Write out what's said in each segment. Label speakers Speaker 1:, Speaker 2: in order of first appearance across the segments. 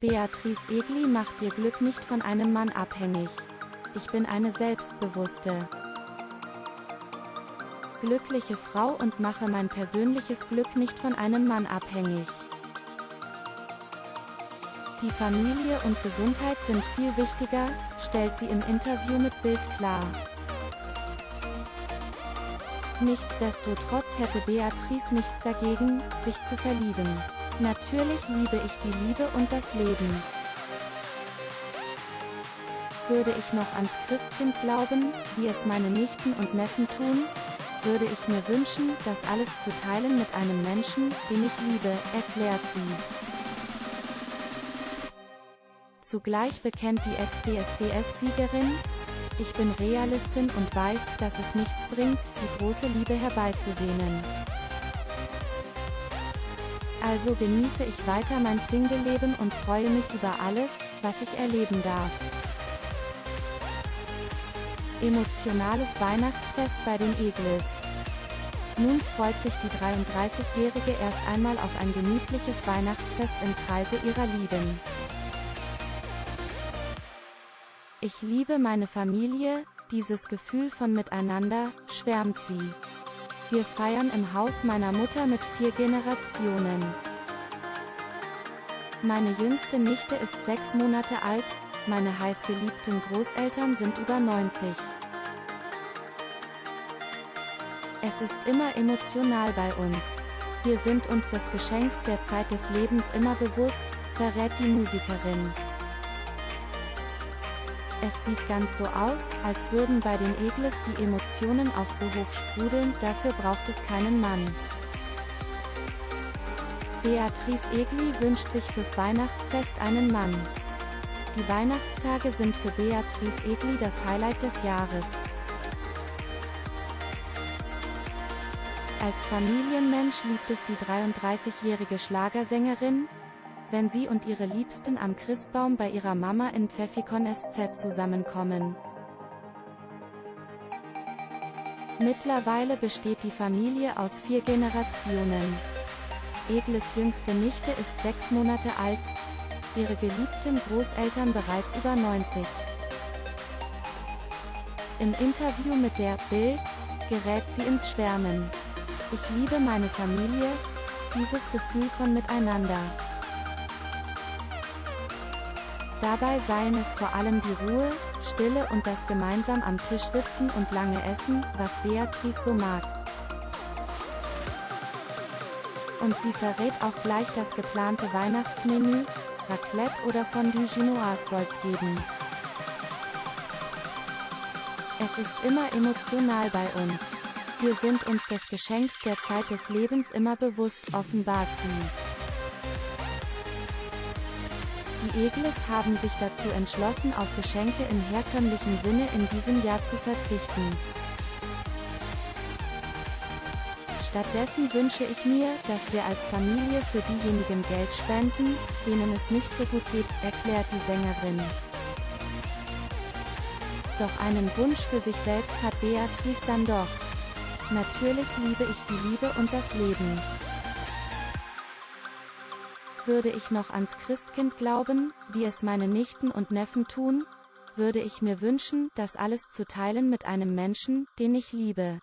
Speaker 1: Beatrice Egli macht ihr Glück nicht von einem Mann abhängig. Ich bin eine selbstbewusste, glückliche Frau und mache mein persönliches Glück nicht von einem Mann abhängig. Die Familie und Gesundheit sind viel wichtiger, stellt sie im Interview mit Bild klar. Nichtsdestotrotz hätte Beatrice nichts dagegen, sich zu verlieben. Natürlich liebe ich die Liebe und das Leben. Würde ich noch ans Christkind glauben, wie es meine Nichten und Neffen tun, würde ich mir wünschen, das alles zu teilen mit einem Menschen, den ich liebe, erklärt sie. Zugleich bekennt die Ex-DSDS-Siegerin, ich bin Realistin und weiß, dass es nichts bringt, die große Liebe herbeizusehnen. Also genieße ich weiter mein Single-Leben und freue mich über alles, was ich erleben darf. Emotionales Weihnachtsfest bei den Eglis. Nun freut sich die 33-Jährige erst einmal auf ein gemütliches Weihnachtsfest im Kreise ihrer Lieben. Ich liebe meine Familie, dieses Gefühl von Miteinander, schwärmt sie. Wir feiern im Haus meiner Mutter mit vier Generationen. Meine jüngste Nichte ist sechs Monate alt, meine heißgeliebten Großeltern sind über 90. Es ist immer emotional bei uns. Wir sind uns des Geschenks der Zeit des Lebens immer bewusst, verrät die Musikerin. Es sieht ganz so aus, als würden bei den Egles die Emotionen auch so hoch sprudeln, dafür braucht es keinen Mann. Beatrice Egli wünscht sich fürs Weihnachtsfest einen Mann. Die Weihnachtstage sind für Beatrice Egli das Highlight des Jahres. Als Familienmensch liebt es die 33-jährige Schlagersängerin, wenn sie und ihre Liebsten am Christbaum bei ihrer Mama in Pfeffikon SZ zusammenkommen. Mittlerweile besteht die Familie aus vier Generationen. Egles jüngste Nichte ist sechs Monate alt, ihre geliebten Großeltern bereits über 90. Im Interview mit der Bild gerät sie ins Schwärmen. Ich liebe meine Familie, dieses Gefühl von Miteinander. Dabei seien es vor allem die Ruhe, Stille und das gemeinsam am Tisch sitzen und lange essen, was Beatrice so mag. Und sie verrät auch gleich das geplante Weihnachtsmenü, Raclette oder Fondue Ginoise soll's geben. Es ist immer emotional bei uns. Wir sind uns des Geschenks der Zeit des Lebens immer bewusst, offenbart sie. Die Egles haben sich dazu entschlossen auf Geschenke im herkömmlichen Sinne in diesem Jahr zu verzichten. Stattdessen wünsche ich mir, dass wir als Familie für diejenigen Geld spenden, denen es nicht so gut geht, erklärt die Sängerin. Doch einen Wunsch für sich selbst hat Beatrice dann doch. Natürlich liebe ich die Liebe und das Leben. Würde ich noch ans Christkind glauben, wie es meine Nichten und Neffen tun, würde ich mir wünschen, das alles zu teilen mit einem Menschen, den ich liebe.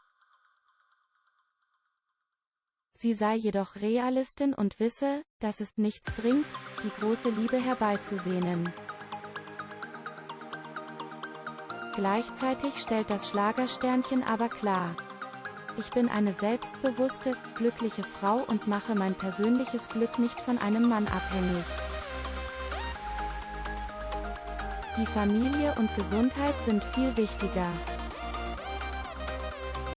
Speaker 1: Sie sei jedoch Realistin und wisse, dass es nichts bringt, die große Liebe herbeizusehnen. Gleichzeitig stellt das Schlagersternchen aber klar, ich bin eine selbstbewusste, glückliche Frau und mache mein persönliches Glück nicht von einem Mann abhängig. Die Familie und Gesundheit sind viel wichtiger.